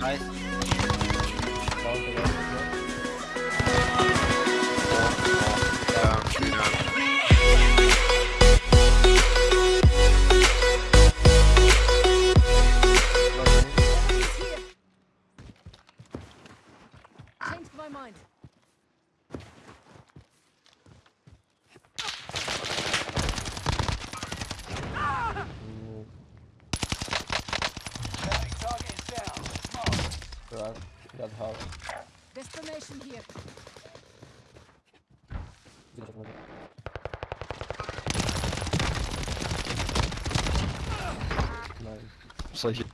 Nice. Right, got house. Destination here. Good job, mate. Nice. So he...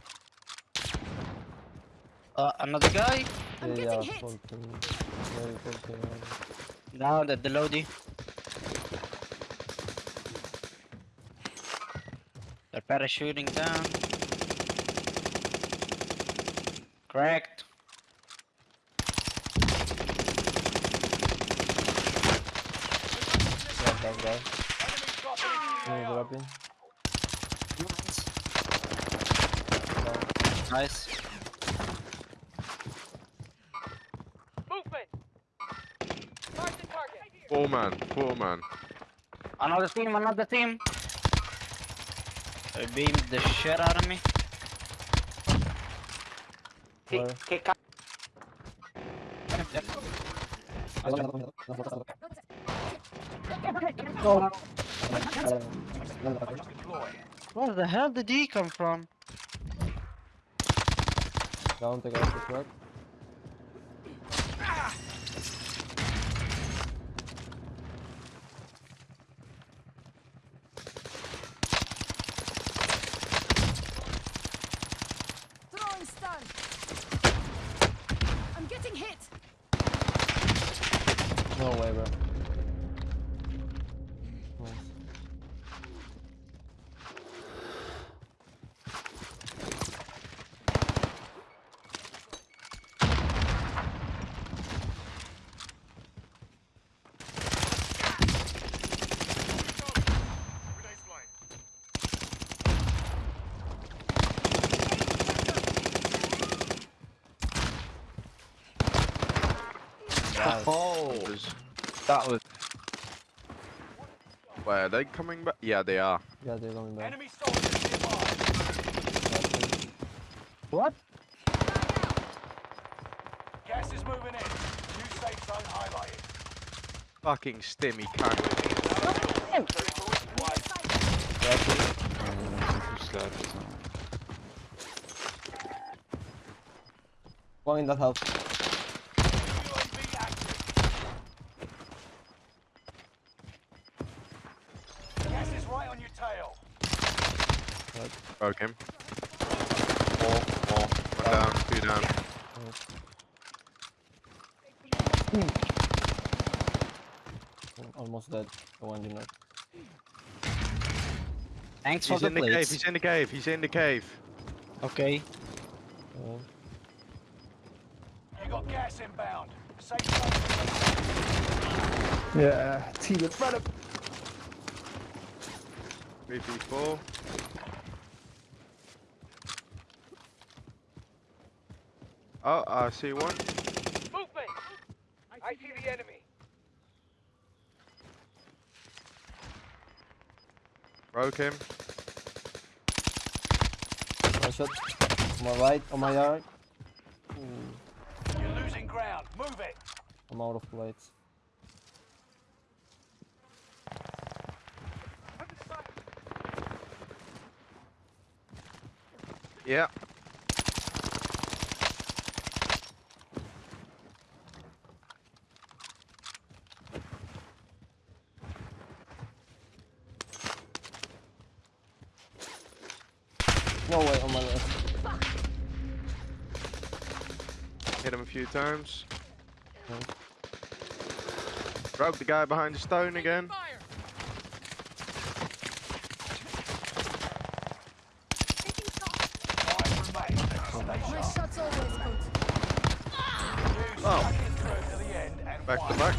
Uh, another guy? I'm yeah, getting yeah, hit. 14. Yeah, 14. yeah. Now the, the Lodi. They're parachuting down. Cracked. Yeah, that guy. Yeah, dropping. Down. Nice. Four man, four man. Another team, another team. They beamed the shit out of me. Where? No. Where the hell did he come from? Down the guy to truck. Throwing stun. I'm getting hit. No way, bro. Oh, Was- that was. Where are they coming back? Yeah, they are. Yeah, they're coming back. Enemy soldiers nearby. What? Gas is moving in. New safe zone highlighted. Fucking stimmy cunt. One in that house. UAV active. Gas is right on your tail. Broke him. More, more. One down, two down. Al- Almost dead. The one you know. Thanks for He's the in the cave, he's in the cave, he's in the cave. Okay. Uh, You got gas inbound. Safe yeah, team in front of 3v4. Oh, I see one. Movement. I see the enemy. Broke him. One shot. On my right, on my right. Ooh, You're losing ground. Move it. I'm out of plates. Yeah. No way, on my left. Hit him a few times. Okay. Broke the guy behind the stone again. Oh. stuck it through to the end and Back to back.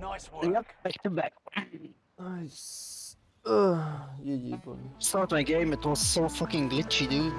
Nice work. Yep, back to back. Nice. Ugh, GG, boy. Start my game, it was so fucking glitchy, dude.